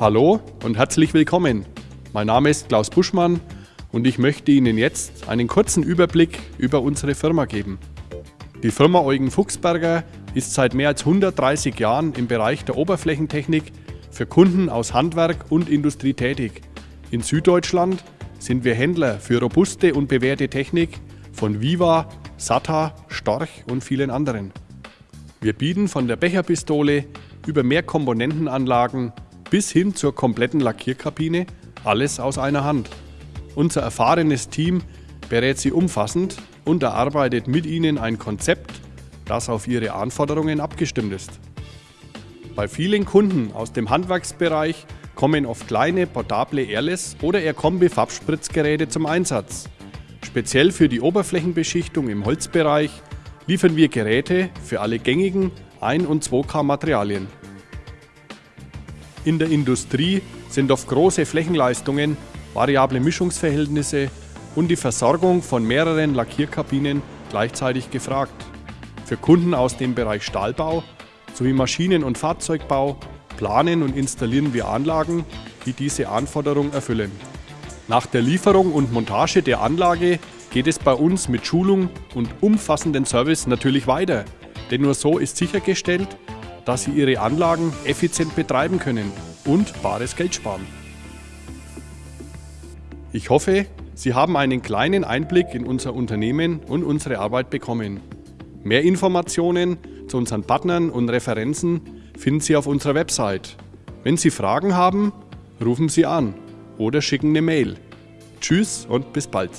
Hallo und herzlich willkommen. Mein Name ist Klaus Buschmann und ich möchte Ihnen jetzt einen kurzen Überblick über unsere Firma geben. Die Firma Eugen Fuchsberger ist seit mehr als 130 Jahren im Bereich der Oberflächentechnik für Kunden aus Handwerk und Industrie tätig. In Süddeutschland sind wir Händler für robuste und bewährte Technik von Viva, SATA, Storch und vielen anderen. Wir bieten von der Becherpistole über Mehrkomponentenanlagen bis hin zur kompletten Lackierkabine alles aus einer Hand. Unser erfahrenes Team berät Sie umfassend und erarbeitet mit Ihnen ein Konzept, das auf Ihre Anforderungen abgestimmt ist. Bei vielen Kunden aus dem Handwerksbereich kommen oft kleine portable Airless oder Air Kombi Farbspritzgeräte zum Einsatz. Speziell für die Oberflächenbeschichtung im Holzbereich liefern wir Geräte für alle gängigen 1 und 2K Materialien. In der Industrie sind oft große Flächenleistungen, variable Mischungsverhältnisse und die Versorgung von mehreren Lackierkabinen gleichzeitig gefragt. Für Kunden aus dem Bereich Stahlbau sowie Maschinen- und Fahrzeugbau planen und installieren wir Anlagen, die diese Anforderung erfüllen. Nach der Lieferung und Montage der Anlage geht es bei uns mit Schulung und umfassenden Service natürlich weiter, denn nur so ist sichergestellt, dass Sie Ihre Anlagen effizient betreiben können und bares Geld sparen. Ich hoffe, Sie haben einen kleinen Einblick in unser Unternehmen und unsere Arbeit bekommen. Mehr Informationen zu unseren Partnern und Referenzen finden Sie auf unserer Website. Wenn Sie Fragen haben, rufen Sie an oder schicken eine Mail. Tschüss und bis bald.